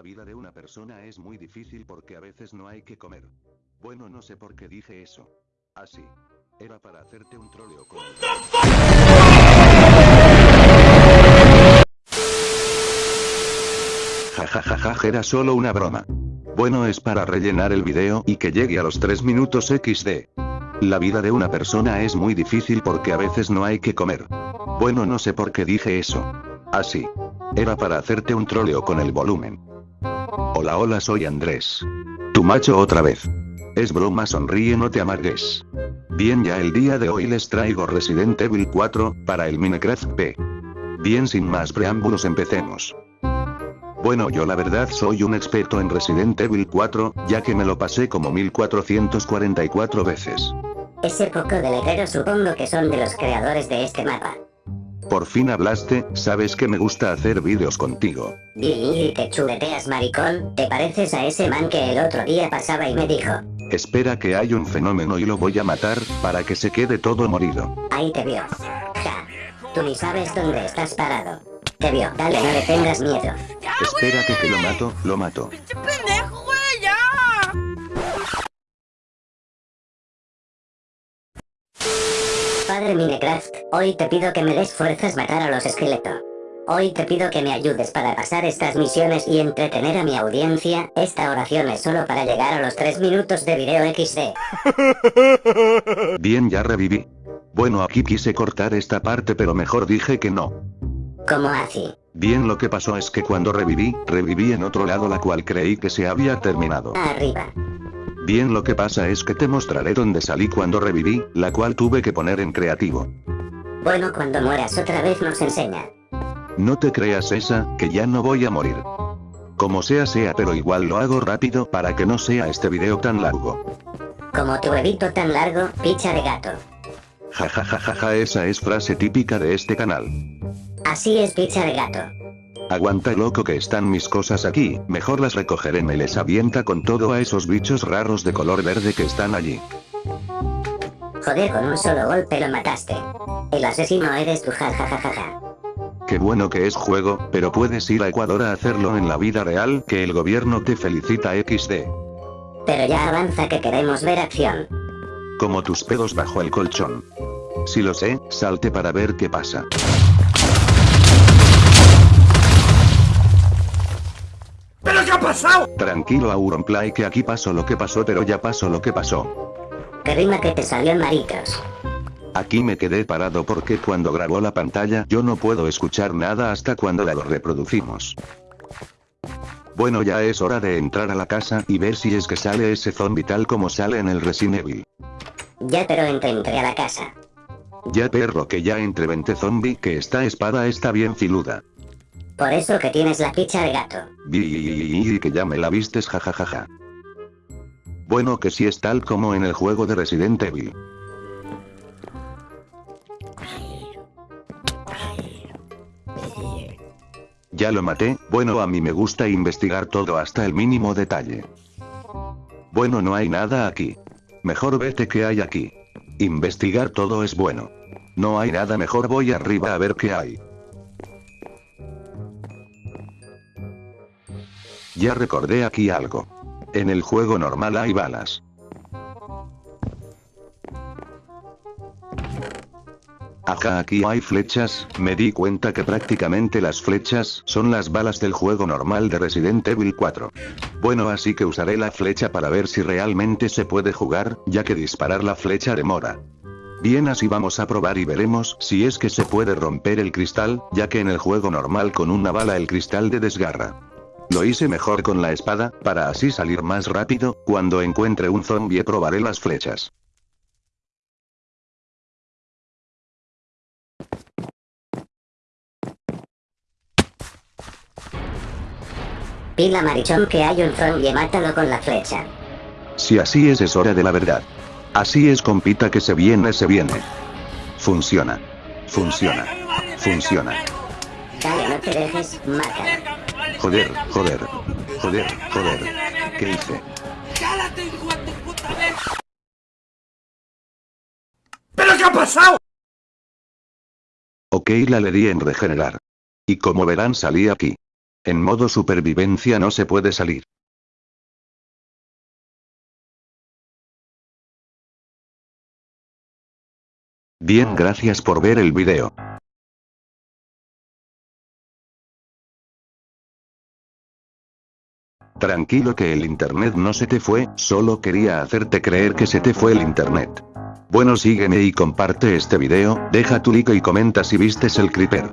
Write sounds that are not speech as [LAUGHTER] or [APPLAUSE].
La vida de una persona es muy difícil porque a veces no hay que comer. Bueno, no sé por qué dije eso. Así. Era para hacerte un troleo con... Jajajaja, era solo una broma. Bueno, es para rellenar el video y que llegue a los 3 minutos XD. La vida de una persona es muy difícil porque a veces no hay que comer. Bueno, no sé por qué dije eso. Así. Era para hacerte un troleo con el volumen. Hola hola soy Andrés. Tu macho otra vez. Es broma sonríe no te amargues. Bien ya el día de hoy les traigo Resident Evil 4, para el Minecraft P. Bien sin más preámbulos empecemos. Bueno yo la verdad soy un experto en Resident Evil 4, ya que me lo pasé como 1444 veces. Ese poco de letrero supongo que son de los creadores de este mapa. Por fin hablaste, sabes que me gusta hacer vídeos contigo. Billy, te chuleteas maricón, te pareces a ese man que el otro día pasaba y me dijo. Espera que hay un fenómeno y lo voy a matar, para que se quede todo morido. Ahí te vio. Ja. Tú ni sabes dónde estás parado. Te vio, dale no le tengas miedo. Espera que que lo mato, lo mato. Padre Minecraft, hoy te pido que me des fuerzas matar a los esqueletos. Hoy te pido que me ayudes para pasar estas misiones y entretener a mi audiencia, esta oración es solo para llegar a los 3 minutos de video XD. [LAUGHS] Bien ya reviví. Bueno aquí quise cortar esta parte pero mejor dije que no. ¿Cómo así? Bien lo que pasó es que cuando reviví, reviví en otro lado la cual creí que se había terminado. Arriba. Bien lo que pasa es que te mostraré dónde salí cuando reviví, la cual tuve que poner en creativo. Bueno cuando mueras otra vez nos enseña. No te creas esa, que ya no voy a morir. Como sea sea pero igual lo hago rápido para que no sea este video tan largo. Como tu huevito tan largo, picha de gato. Jajajajaja esa es frase típica de este canal. Así es picha de gato. Aguanta loco que están mis cosas aquí, mejor las recogeré me les avienta con todo a esos bichos raros de color verde que están allí. Joder con un solo golpe lo mataste. El asesino eres tú jajajajaja. Qué bueno que es juego, pero puedes ir a Ecuador a hacerlo en la vida real, que el gobierno te felicita XD. Pero ya avanza que queremos ver acción. Como tus pedos bajo el colchón. Si lo sé, salte para ver qué pasa. Ha pasado? Tranquilo Auronplay que aquí pasó lo que pasó pero ya pasó lo que pasó. Que rima que te salió maricas. Aquí me quedé parado porque cuando grabó la pantalla yo no puedo escuchar nada hasta cuando la lo reproducimos. Bueno ya es hora de entrar a la casa y ver si es que sale ese zombie tal como sale en el Resident Evil. Ya pero entré, entré a la casa. Ya perro que ya entre 20 zombie que esta espada está bien filuda. Por eso que tienes la picha de gato. Vi que ya me la vistes jajajaja. Bueno que sí es tal como en el juego de Resident Evil. Ya lo maté, bueno a mí me gusta investigar todo hasta el mínimo detalle. Bueno no hay nada aquí. Mejor vete que hay aquí. Investigar todo es bueno. No hay nada mejor voy arriba a ver qué hay. Ya recordé aquí algo. En el juego normal hay balas. Ajá aquí hay flechas, me di cuenta que prácticamente las flechas son las balas del juego normal de Resident Evil 4. Bueno así que usaré la flecha para ver si realmente se puede jugar, ya que disparar la flecha demora. Bien así vamos a probar y veremos si es que se puede romper el cristal, ya que en el juego normal con una bala el cristal de desgarra. Lo hice mejor con la espada, para así salir más rápido, cuando encuentre un zombie probaré las flechas. Pila marichón que hay un zombie mátalo con la flecha. Si así es es hora de la verdad. Así es compita que se viene se viene. Funciona. Funciona. Funciona. Dale no te dejes, mátalo. Joder, joder. Joder, joder. ¿Qué hice? ¡Cállate, hijo de tu puta vez! ¿Pero qué ha pasado? Ok la le di en regenerar. Y como verán salí aquí. En modo supervivencia no se puede salir. Bien gracias por ver el video. Tranquilo que el internet no se te fue, solo quería hacerte creer que se te fue el internet. Bueno sígueme y comparte este video, deja tu like y comenta si vistes el creeper.